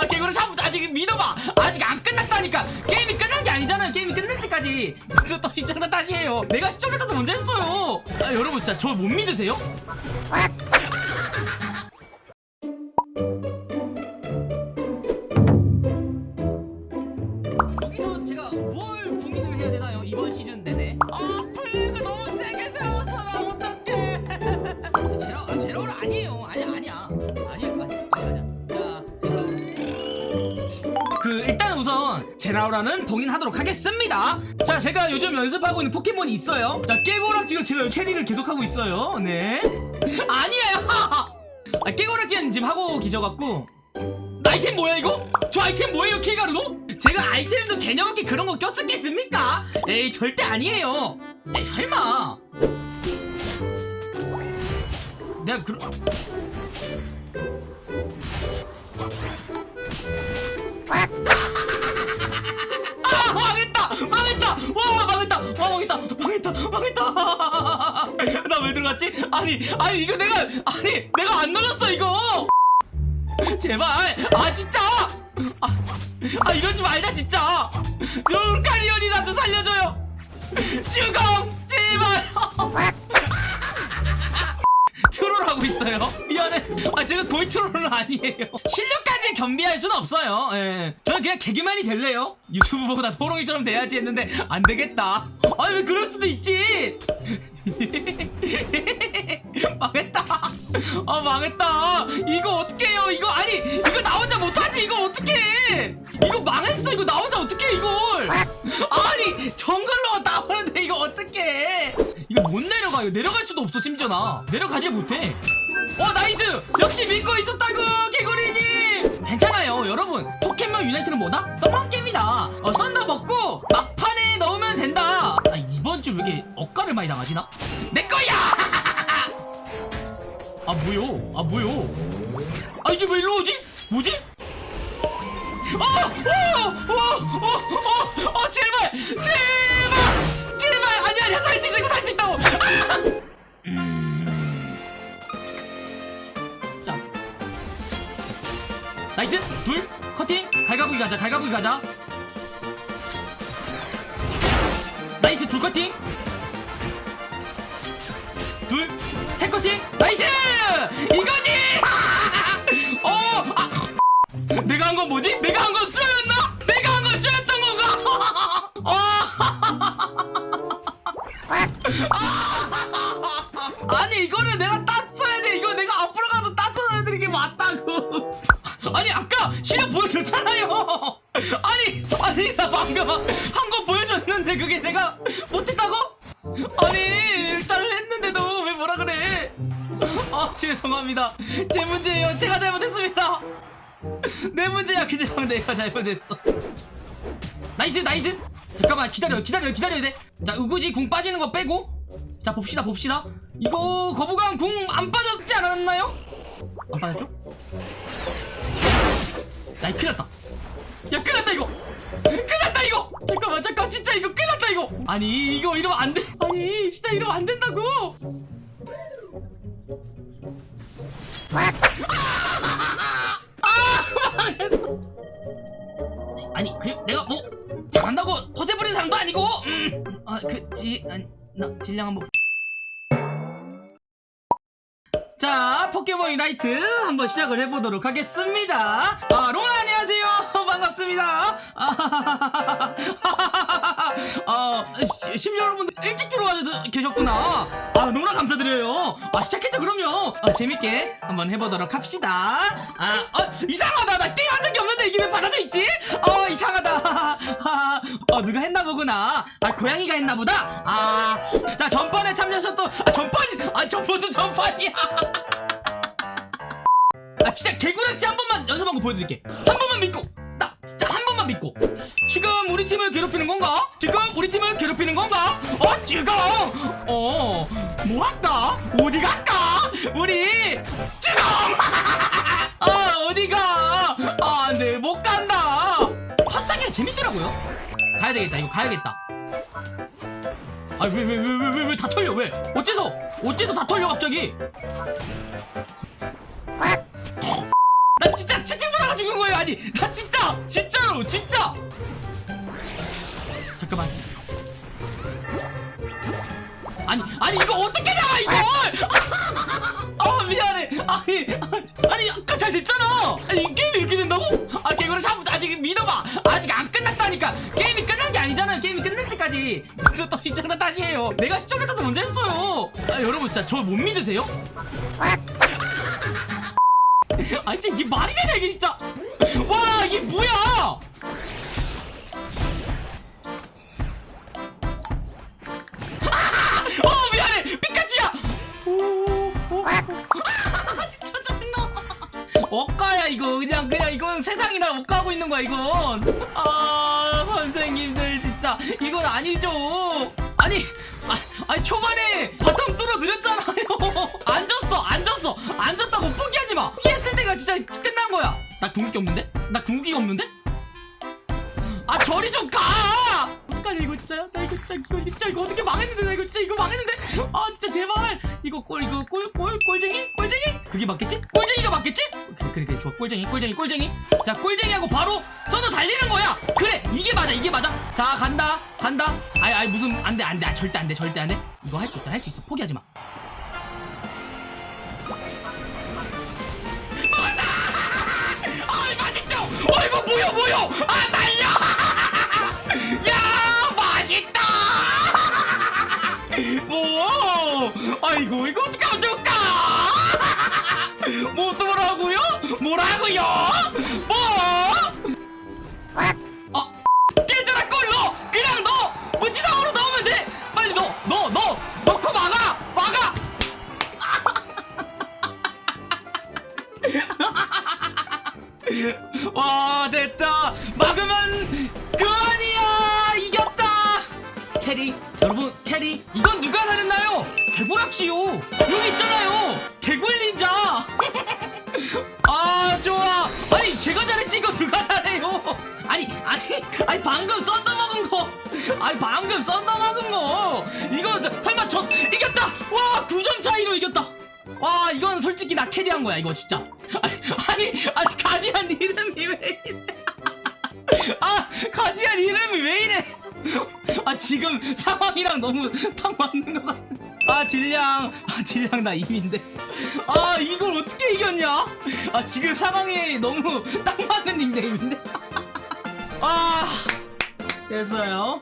아 개구리 잡 아직 믿어봐. 아직 안 끝났다니까. 게임이 끝난 게 아니잖아요. 게임이 끝날 때까지. 무슨 또 시청자 탓이에요. 내가 시청자 탓을 먼저 했어요? 아, 여러분 진짜 저 못 믿으세요? 그 일단 우선 제라우라는 봉인하도록 하겠습니다. 자 제가 요즘 연습하고 있는 포켓몬이 있어요. 자 깨고락지로 제가 캐리를 계속하고 있어요. 네. 아니에요! 아 깨고락지는 지금 하고 계셔갖고. 아이템 뭐야 이거? 저 아이템 뭐예요 킬가루도? 제가 아이템도 개념 없게 그런 거 꼈었겠습니까? 에이 절대 아니에요. 에이 설마. 내가 그런 아 망했다 망했다. 나 왜 들어갔지? 아니 아니 이거 내가 아니 내가 안 눌렀어 이거. 제발. 아 진짜. 아, 아 이러지 말자 진짜. 롤카리언이 나좀 살려줘요. 죽음 제발. 트롤하고 있어요. 미안해. 아 제가 거의 트롤은 아니에요. 실력까지 겸비할 수는 없어요. 예. 저는 그냥 개그맨이 될래요? 유튜브보다 도롱이처럼 돼야지 했는데 안 되겠다. 아니 왜 그럴 수도 있지? 망했다. 아 망했다. 이거 어떡해요? 이거 아니 이거 나 혼자 못하지? 이거 어떡해? 이거 망했어. 이거 나 혼자 어떡해 이걸? 아니 정글로만 나오는데 이거 어떡해? 이거 못 내려가 이거 내려갈 수도 없어 심지어 나. 내려가지 못해. 어 nice! 역시 믿고 있었다고 개구리님 유나이트는 뭐다? 썸만 게임이다 어 썬더 먹고 막판에 넣으면 된다 아 이번 주 왜 이렇게 억가를 많이 당하지 나? 내 거야 아 뭐요 아 뭐요 아 이게 왜 일로 오지? 뭐지? 어! 어! 어! 어! 어! 어! 제발! 제발! 제발! 아니 아니야 살수 있어 이거 살 수 있다고! 나이스! 둘! 커팅! 갈가부기 가자 갈가부기 가자 나이스 둘 커팅! 둘! 셋 커팅! 나이스! 이거지! 어! 아! 내가 한 건 뭐지? 내가 한 건 수였나? 내가 한 건 수였던 건가? 아! 아니 이거는 내가 땄어야 돼 이거 내가 아니 아까 실력 보여줬잖아요. 아니 아니 나 방금 한 거 보여줬는데 그게 내가 못했다고? 아니 잘 했는데도 왜 뭐라 그래? 아 죄송합니다. 제 문제예요. 제가 잘못했습니다. 내 문제야. 그냥 내가 잘못했어. Nice nice. 잠깐만 기다려 기다려 기다려야 돼 자 우구지 궁 빠지는 거 빼고. 자 봅시다 봅시다. 이거 거부감 궁 안 빠졌지 않았나요? 안 빠졌죠? 야이 큰일 났다. 야 큰일 났다 이거. 큰일 났다 이거. 잠깐만 잠깐 진짜 이거 큰일 났다 이거. 아니 이거 이러면 안돼. 아니 진짜 이러면 안 된다고. 아니 그 내가 뭐 잘한다고 허세 부리는 사람도 아니고. 음 아 그지 아니 나 딜량 한번 자 포켓몬 유나이트 한번 시작을 해보도록 하겠습니다. 아 롱아 안녕하세요. 반갑습니다. 아, 아 시- 심지어 여러분들 일찍 들어와 계셨구나. 아 너무나 감사드려요. 아 시작했죠 그럼요. 아, 재밌게 한번 해보도록 합시다. 아 어, 이상하다. 나 게임 한 적이 없는데 이게 왜 받아져 있지 어 누가 했나 보구나 아 고양이가 했나 보다 아자 전판에 참여하셨던 아 전판 아 전판도 전판이야 아 진짜 개구락지 한 번만 연습한 거 보여드릴게 한 번만 믿고 나 진짜 한 번만 믿고 지금 우리 팀을 괴롭히는 건가? 지금 우리 팀을 괴롭히는 건가? 어 지금 어 뭐 할까? 어디 갈까? 우리 팝사기가 재밌더라고요. 가야 되겠다 이거 가야겠다. 아니 왜왜 왜 왜 왜 왜 다 털려 왜? 어째서 어째서 다 털려 갑자기? 나 진짜 채팅보다 잡다가 죽은 거예요. 아니 나 진짜 진짜로 진짜! 잠깐만. 아니 아니 이거 어떻게 잡아 이걸? 아 미안해. 아니 아니 아까 잘 됐잖아. 아니 이 게임이 이렇게 된다고? 아 개구를 잡 아직 믿어봐 끝났다니까 게임이 끝난 게 아니잖아요. 게임이 끝날 때까지. 그래서 또 시청자 다시 해요. 내가 시청자 탓을 먼저 했어요. 아 여러분 진짜 저 못 믿으세요? 아 진짜 이게 말이 되냐 이게 진짜? 와 이게 뭐야 이거 그냥 그냥 이건 세상이 날 억가하고 있는 거야 이건. 아 선생님들 진짜 이건 아니죠. 아니 아, 아니 초반에 bottom 뚫어드렸잖아요. 앉았어 앉았어. 앉았다고 포기하지 마. 포기했을 때가 진짜 끝난 거야. 나 궁극기 없는데? 나 궁극기 없는데? 아 저리 좀가 헷갈려 이거 진짜 나 이거 진짜 이거 진짜 이거 어떻게 망했는데 나 이거 진짜 이거 망했는데? 아 진짜 제발. 이거 꼴 이거 꼴 꼴 꼴쟁이? 꼴쟁이? 그게 맞겠지? 꼴쟁이가 맞겠지? 그래 그래 좋아. 꼴쟁이 꼴쟁이 꼴쟁이. 자 꼴쟁이하고 바로 써서 달리는 거야. 그래 이게 맞아 이게 맞아. 자 간다 간다. 아이 아이 무슨 안돼 안돼. 아, 절대 안돼 절대 안돼. 이거 할 수 있어 할 수 있어. 포기하지 마. 맞다 아이 맛있죠 어이구 뭐야 뭐야! 아 그만이야! 이겼다! carry 여러분 carry 이건 누가 살렸나요? 개구락지요. 여기 있잖아요. 개굴 닌자. 아 좋아. 아니 제가 잘했지 이거 누가 잘해요? 아니 아니 아니 방금 썬더 먹은 거. 아니 방금 썬더 먹은 거. 이거 저, 설마 저 이겼다! 와 9점 차이로 이겼다. 와 이건 솔직히 나 carry한 거야 이거 진짜. 아니 아니 아니 가디안 이름이 왜 이래 아 가디안 이름이 왜 이래? 아 지금 상황이랑 너무 딱 맞는 것 같아. 아 딜량. 아 딜량 나 2위인데. 아 이걸 어떻게 이겼냐? 아 지금 상황이 너무 딱 맞는 닉네임인데. 아 됐어요